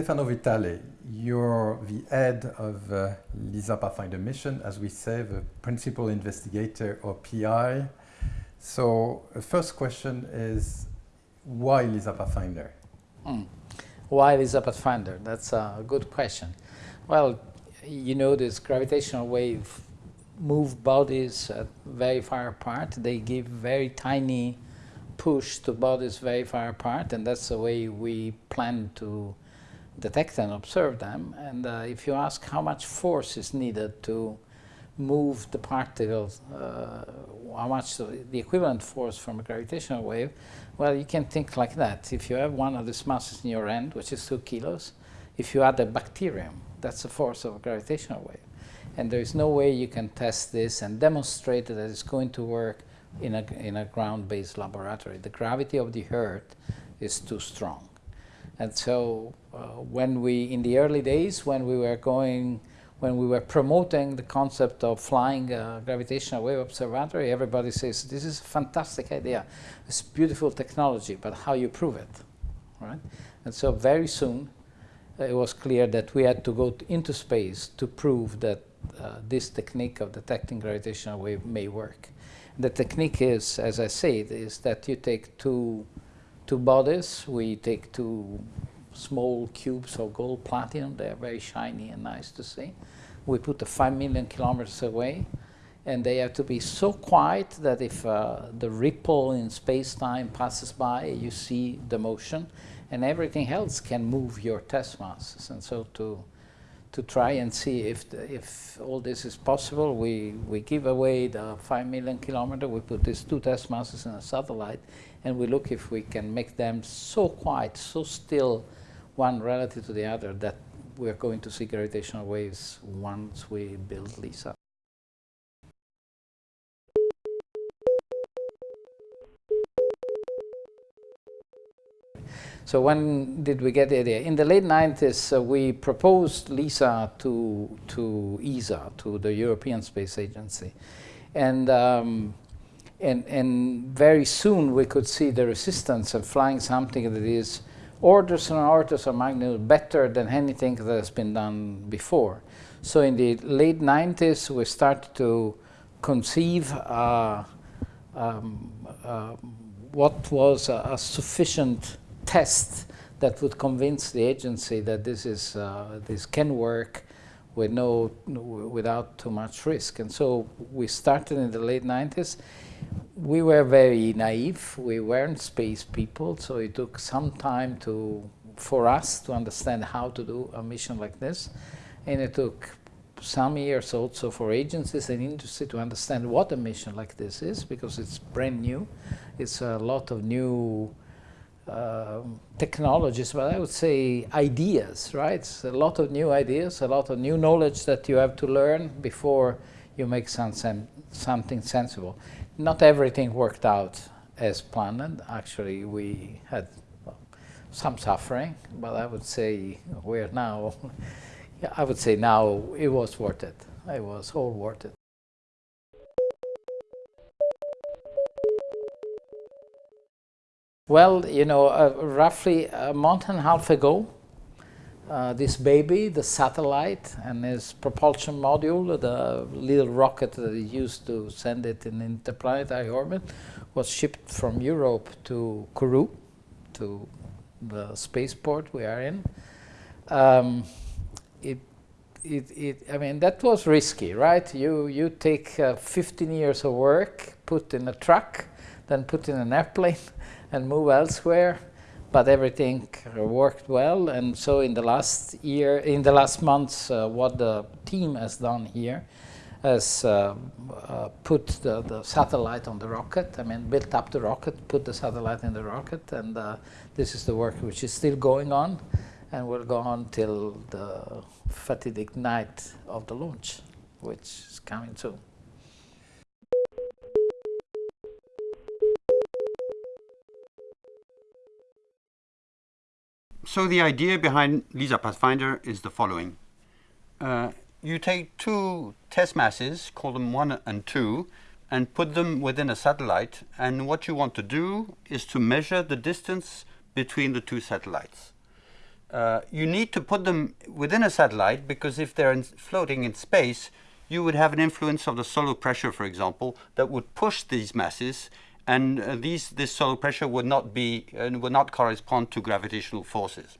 Stefano Vitale, you're the head of uh, LISA Pathfinder mission, as we say, the principal investigator or PI. So the first question is, why LISA Pathfinder? Mm. Why LISA Pathfinder? That's a good question. Well, you know this gravitational wave move bodies very far apart. They give very tiny push to bodies very far apart, and that's the way we plan to detect and observe them. And uh, if you ask how much force is needed to move the particles, uh, how much the equivalent force from a gravitational wave, well, you can think like that. If you have one of these masses in your hand, which is two kilos, if you add a bacterium, that's the force of a gravitational wave. And there is no way you can test this and demonstrate that it's going to work in a, in a ground-based laboratory. The gravity of the Earth is too strong. And so uh, when we, in the early days, when we were going, when we were promoting the concept of flying a gravitational wave observatory, everybody says, this is a fantastic idea. It's beautiful technology, but how you prove it, right? And so very soon, uh, it was clear that we had to go into space to prove that uh, this technique of detecting gravitational wave may work. The technique is, as I said, is that you take two two bodies. We take two small cubes of gold platinum. They are very shiny and nice to see. We put them 5 million kilometers away and they have to be so quiet that if uh, the ripple in space-time passes by, you see the motion, and everything else can move your test masses. And so to to try and see if the, if all this is possible, we we give away the five million kilometer. We put these two test masses in a satellite, and we look if we can make them so quiet, so still, one relative to the other, that we're going to see gravitational waves once we build LISA. So when did we get the idea? In the late 90s, uh, we proposed LISA to, to ESA, to the European Space Agency. And um, and, and very soon we could see the resistance of flying something that is orders and orders of magnitude better than anything that has been done before. So in the late 90s we started to conceive uh, um, uh, what was a, a, sufficient test that would convince the agency that this is uh, this can work with no without too much risk. And so we started in the late 90s we were very naive. We weren't space people, so it took some time to for us to understand how to do a mission like this. And it took some years also for agencies and industry to understand what a mission like this is, because it's brand new. It's a lot of new technologies, but I would say ideas, right? It's a lot of new ideas, a lot of new knowledge that you have to learn before you make some sen something sensible not everything worked out as planned. Actually, we had some suffering, but I would say we're now, I would say now it was worth it. It was all worth it. Well, you know, uh, roughly a month and a half ago, uh, this baby, the satellite, and its propulsion module, the little rocket that is used to send it in interplanetary orbit, was shipped from Europe to Kourou, to the spaceport we are in. Um, it, it, it, I mean, that was risky, right? You, you take uh, 15 years of work, put in a truck, then put in an airplane and move elsewhere but everything worked well. And so in the last year, in the last months, uh, what the team has done here has uh, uh, put the, the, satellite on the rocket. I mean, built up the rocket, put the satellite in the rocket, and uh, this is the work which is still going on, and will go on till the fatidic night of the launch, which is coming soon. So the idea behind LISA Pathfinder is the following. Uh, you take two test masses, call them one and two, and put them within a satellite. And what you want to do is to measure the distance between the two satellites. Uh, you need to put them within a satellite because if they're in, floating in space, you would have an influence of the solar pressure, for example, that would push these masses, and uh, these this solar pressure would not be uh, would not correspond to gravitational forces.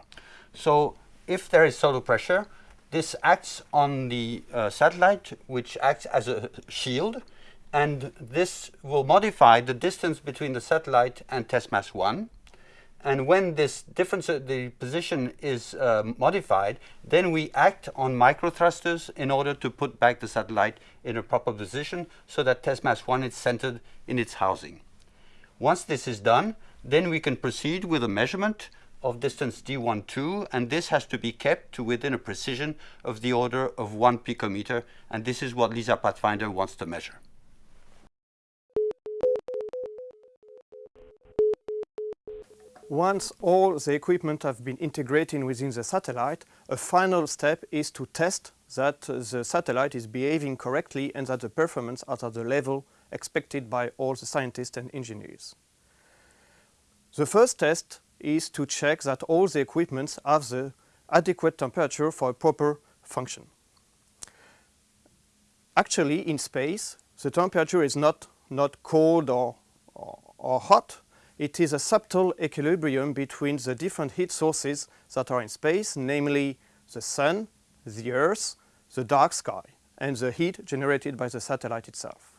So if there is solar pressure, this acts on the uh, satellite, which acts as a shield, and this will modify the distance between the satellite and test mass 1. And when this difference, uh, the position is uh, modified, then we act on microthrusters in order to put back the satellite in a proper position so that test mass 1 is centered in its housing. Once this is done, then we can proceed with a measurement of distance d12 and this has to be kept to within a precision of the order of 1 picometer and this is what LISA Pathfinder wants to measure. Once all the equipment have been integrated within the satellite, a final step is to test that uh, the satellite is behaving correctly and that the performance are at the level expected by all the scientists and engineers. The first test is to check that all the equipments have the adequate temperature for a proper function. Actually, in space, the temperature is not, not cold or, or, or hot, it is a subtle equilibrium between the different heat sources that are in space, namely the sun, the earth, the dark sky, and the heat generated by the satellite itself.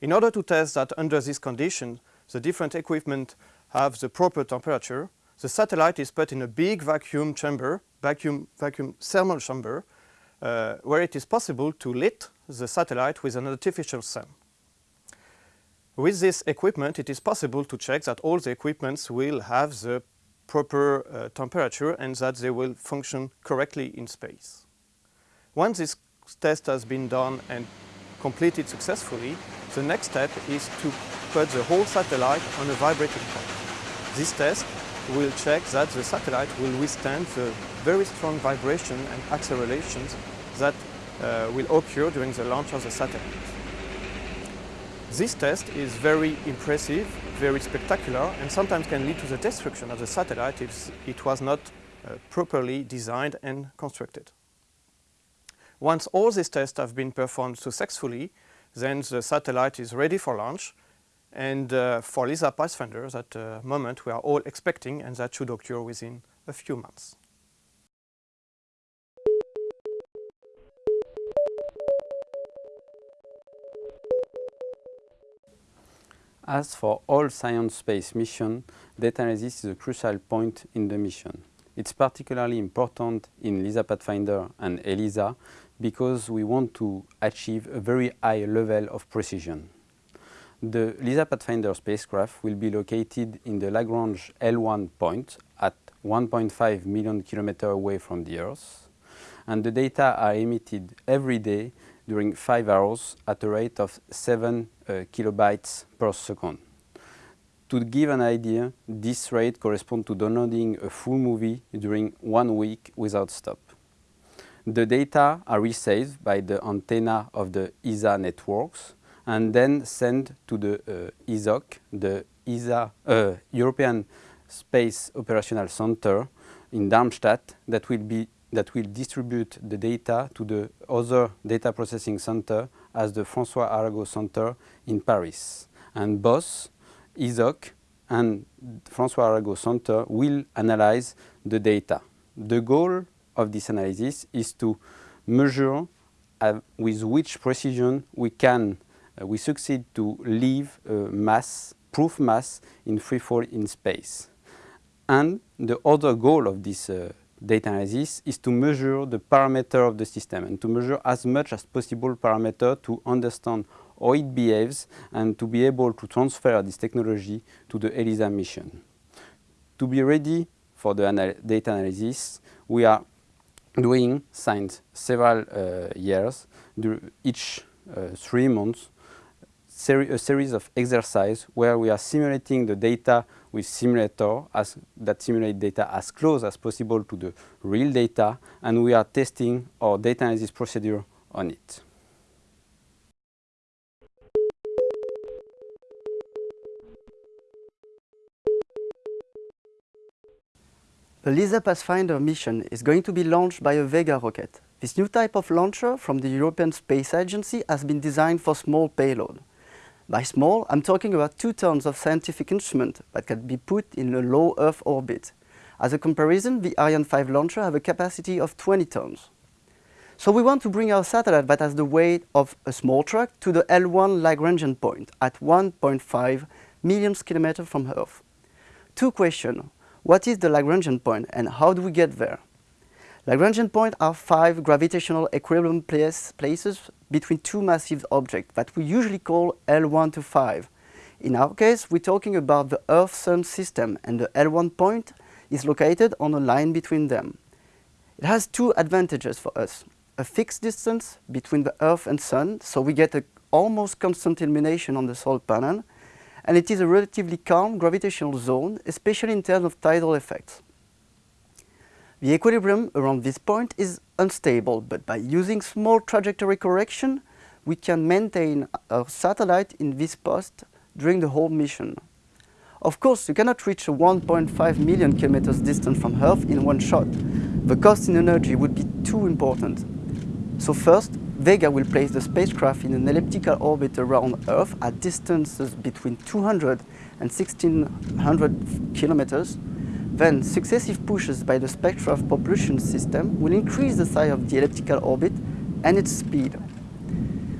In order to test that under this condition, the different equipment have the proper temperature, the satellite is put in a big vacuum chamber, vacuum, vacuum thermal chamber, uh, where it is possible to lit the satellite with an artificial sun. With this equipment, it is possible to check that all the equipments will have the proper uh, temperature and that they will function correctly in space. Once this test has been done and completed successfully, the next step is to put the whole satellite on a vibrating point. This test will check that the satellite will withstand the very strong vibration and accelerations that uh, will occur during the launch of the satellite. This test is very impressive, very spectacular, and sometimes can lead to the destruction of the satellite if it was not uh, properly designed and constructed. Once all these tests have been performed successfully, then the satellite is ready for launch, and uh, for LISA Pathfinder, that uh, moment we are all expecting, and that should occur within a few months. As for all science space mission, data analysis is a crucial point in the mission. It's particularly important in LISA Pathfinder and ELISA because we want to achieve a very high level of precision. The LISA Pathfinder spacecraft will be located in the Lagrange L1 point at 1.5 million kilometers away from the Earth, and the data are emitted every day during five hours at a rate of 7 uh, kilobytes per second. To give an idea, this rate corresponds to downloading a full movie during one week without stop. The data are received by the antenna of the ESA networks and then sent to the uh, ESOC, the ESA, uh, European Space Operational Center in Darmstadt that will be that will distribute the data to the other data processing center as the François Arago Center in Paris. And both ESOC and François Arago Center will analyze the data. The goal of this analysis is to measure uh, with which precision we can, uh, we succeed to leave a mass, proof mass in free fall in space. And the other goal of this uh, data analysis is to measure the parameter of the system and to measure as much as possible parameter to understand how it behaves and to be able to transfer this technology to the ELISA mission. To be ready for the anal data analysis, we are doing since several uh, years, each uh, three months, seri a series of exercises where we are simulating the data with simulator as, that simulate data as close as possible to the real data and we are testing our data analysis procedure on it. The LISA Pathfinder mission is going to be launched by a Vega rocket. This new type of launcher from the European Space Agency has been designed for small payload. By small, I'm talking about two tons of scientific instrument that can be put in a low Earth orbit. As a comparison, the Ariane 5 launcher have a capacity of 20 tons. So we want to bring our satellite that has the weight of a small truck to the L1 Lagrangian point at 1.5 million kilometers from Earth. Two questions. What is the Lagrangian point and how do we get there? Lagrangian points are five gravitational equilibrium place, places between two massive objects that we usually call L1 to 5. In our case, we're talking about the Earth-Sun system and the L1 point is located on a line between them. It has two advantages for us. A fixed distance between the Earth and Sun, so we get a almost constant illumination on the solar panel, and it is a relatively calm gravitational zone, especially in terms of tidal effects. The equilibrium around this point is unstable, but by using small trajectory correction, we can maintain our satellite in this post during the whole mission. Of course, you cannot reach a 1.5 million kilometers distance from Earth in one shot. The cost in energy would be too important. So first, Vega will place the spacecraft in an elliptical orbit around Earth at distances between 200 and 1600 kilometers then successive pushes by the spacecraft propulsion system will increase the size of the elliptical orbit and its speed.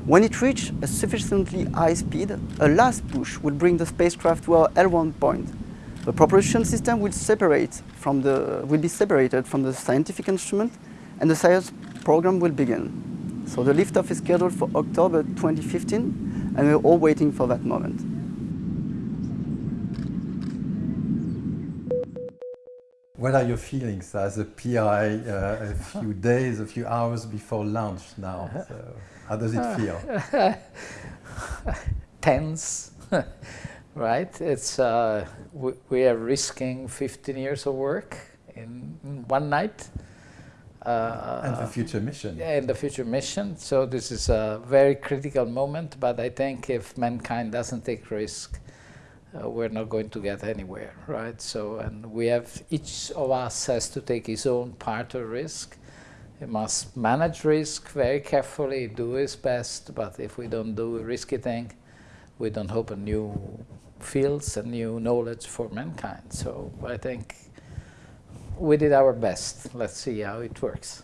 When it reaches a sufficiently high speed, a last push will bring the spacecraft to our L1 point. The propulsion system will, separate from the, will be separated from the scientific instrument and the science program will begin. So the liftoff is scheduled for October 2015 and we're all waiting for that moment. What are your feelings as a PI uh, a few days, a few hours before launch now? So how does it feel? Tense, right? It's uh, we, we, are risking 15 years of work in, in one night. Uh, and the future mission. Yeah, and the future mission. So this is a very critical moment, but I think if mankind doesn't take risk, uh, we're not going to get anywhere, right? So, and we have, each of us has to take his own part of risk. He must manage risk very carefully, do his best, but if we don't do a risky thing, we don't open new fields and new knowledge for mankind. So I think we did our best. Let's see how it works.